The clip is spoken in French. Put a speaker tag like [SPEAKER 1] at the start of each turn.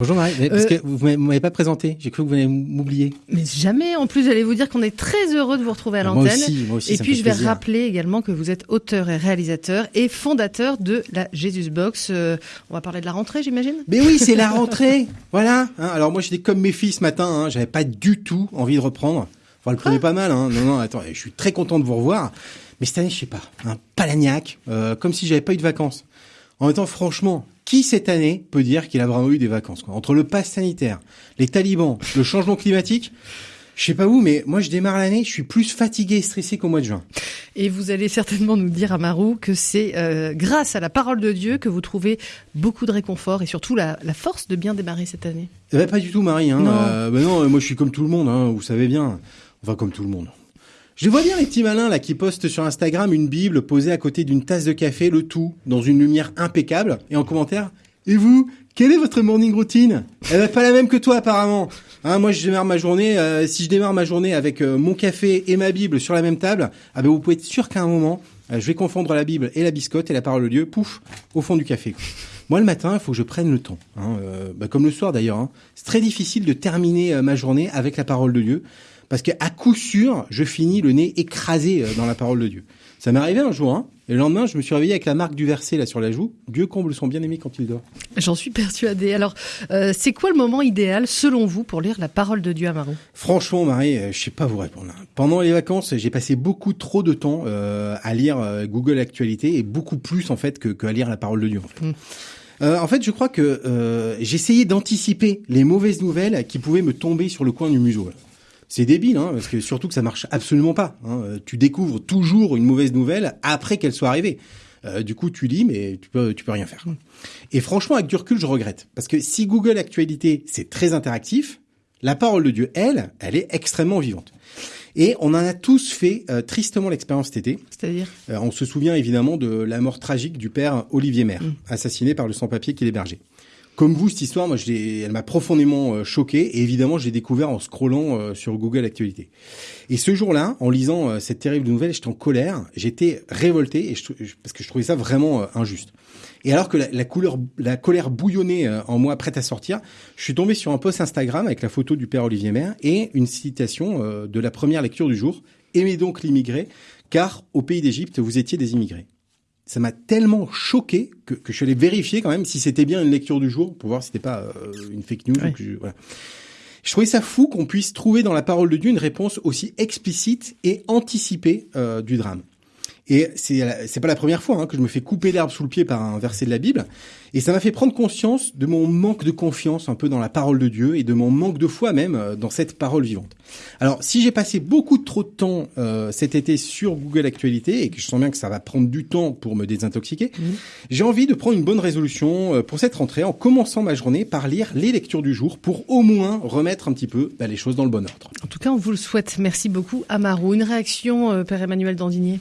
[SPEAKER 1] Bonjour Marie, mais parce que vous ne m'avez pas présenté, j'ai cru que vous allez m'oublier.
[SPEAKER 2] Mais jamais, en plus j'allais vous dire qu'on est très heureux de vous retrouver à l'antenne.
[SPEAKER 1] Moi aussi, moi aussi.
[SPEAKER 2] Et puis je vais
[SPEAKER 1] plaisir.
[SPEAKER 2] rappeler également que vous êtes auteur et réalisateur et fondateur de la Jesus Box. Euh, on va parler de la rentrée j'imagine?
[SPEAKER 1] Mais oui, c'est la rentrée, voilà. hein. alors moi j'étais comme mes filles ce matin, hein, j'avais pas du tout envie de reprendre. Enfin, le prenez pas mal, hein. non, non, attends, je suis très content de vous revoir. Mais cette année, je sais pas, un palagnac, euh, comme si j'avais pas eu de vacances. En même temps, franchement, qui cette année peut dire qu'il a vraiment eu des vacances quoi? Entre le pass sanitaire, les talibans, le changement climatique, je sais pas vous, mais moi je démarre l'année, je suis plus fatigué et stressé qu'au mois de juin.
[SPEAKER 2] Et vous allez certainement nous dire, Amarou, que c'est euh, grâce à la parole de Dieu que vous trouvez beaucoup de réconfort et surtout la, la force de bien démarrer cette année.
[SPEAKER 1] Eh ben, pas du tout, Marie. Hein.
[SPEAKER 2] Non.
[SPEAKER 1] Euh, ben non, moi je suis comme tout le monde, hein, vous savez bien. Enfin, comme tout le monde. Je vois bien les petits malins là qui postent sur Instagram une Bible posée à côté d'une tasse de café, le tout dans une lumière impeccable, et en commentaire. Et vous, quelle est votre morning routine? Elle va pas la même que toi apparemment. Hein, moi, je démarre ma journée. euh, si je démarre ma journée avec euh, mon café et ma Bible sur la même table, ah ben vous pouvez être sûr qu'à un moment, euh, je vais confondre la Bible et la biscotte et la parole de Dieu, pouf, au fond du café. Moi, le matin, il faut que je prenne le temps. Hein, bah, comme le soir d'ailleurs. hein. C'est très difficile de terminer ma journée avec la parole de Dieu. Parce qu'à coup sûr, je finis le nez écrasé euh, dans la parole de Dieu. Ça m'est arrivé un jour, hein, et le lendemain, je me suis réveillé avec la marque du verset là sur la joue. Dieu comble son bien-aimé quand il dort.
[SPEAKER 2] J'en suis persuadée. Alors, euh, c'est quoi le moment idéal, selon vous, pour lire la parole de Dieu, Amarou
[SPEAKER 1] Franchement, Marie, euh, je sais pas vous répondre. hein. Pendant les vacances, j'ai passé beaucoup trop de temps euh, à lire euh, Google Actualité et beaucoup plus en fait que, que à lire la parole de Dieu. En fait,
[SPEAKER 2] Mm.
[SPEAKER 1] Euh, en fait je crois que euh, j'essayais d'anticiper les mauvaises nouvelles qui pouvaient me tomber sur le coin du museau. C'est débile, hein, parce que surtout que ça marche absolument pas. hein. Euh, Tu découvres toujours une mauvaise nouvelle après qu'elle soit arrivée. Euh, du coup, tu lis, mais tu peux, tu peux rien faire. Et franchement, avec du recul, je regrette. Parce que si Google Actualité, c'est très interactif, la parole de Dieu, elle, elle est extrêmement vivante. Et on en a tous fait euh, tristement l'expérience cet été.
[SPEAKER 2] C'est-à-dire?
[SPEAKER 1] Euh, on se souvient évidemment de la mort tragique du père Olivier Maire,
[SPEAKER 2] Mm.
[SPEAKER 1] assassiné par le sans-papier qui l'hébergeait. Comme vous, cette histoire, moi, je elle m'a profondément euh, choqué et évidemment, je l'ai découvert en scrollant euh, sur Google Actualité. Et ce jour-là, en lisant euh, cette terrible nouvelle, j'étais en colère, j'étais révolté et je, parce que je trouvais ça vraiment injuste. Et alors que la, la couleur, la colère bouillonnait en moi, prête à sortir, je suis tombé sur un post Instagram avec la photo du père Olivier Maire et une citation de la première lecture du jour. Aimez donc l'immigré, car au pays d'Égypte, vous étiez des immigrés. Ça m'a tellement choqué que, que je suis allé vérifier quand même si c'était bien une lecture du jour pour voir si c'était pas euh, une fake news.
[SPEAKER 2] Ouais.
[SPEAKER 1] ou que je, voilà. je trouvais ça fou qu'on puisse trouver dans la parole de Dieu une réponse aussi explicite et anticipée euh, du drame. Et c'est c'est pas la première fois hein, que je me fais couper l'herbe sous le pied par un verset de la Bible. Et ça m'a fait prendre conscience de mon manque de confiance un peu dans la parole de Dieu et de mon manque de foi même euh, dans cette parole vivante. Alors, si j'ai passé beaucoup trop de temps euh, cet été sur Google Actualité et que je sens bien que ça va prendre du temps pour me désintoxiquer,
[SPEAKER 2] Mhm.
[SPEAKER 1] j'ai envie de prendre une bonne résolution euh, pour cette rentrée en commençant ma journée par lire les lectures du jour pour au moins remettre un petit peu bah, les choses dans le bon ordre.
[SPEAKER 2] En tout cas, on vous le souhaite. Merci beaucoup, Amarou. Une réaction, euh, Père Emmanuel Dandinier?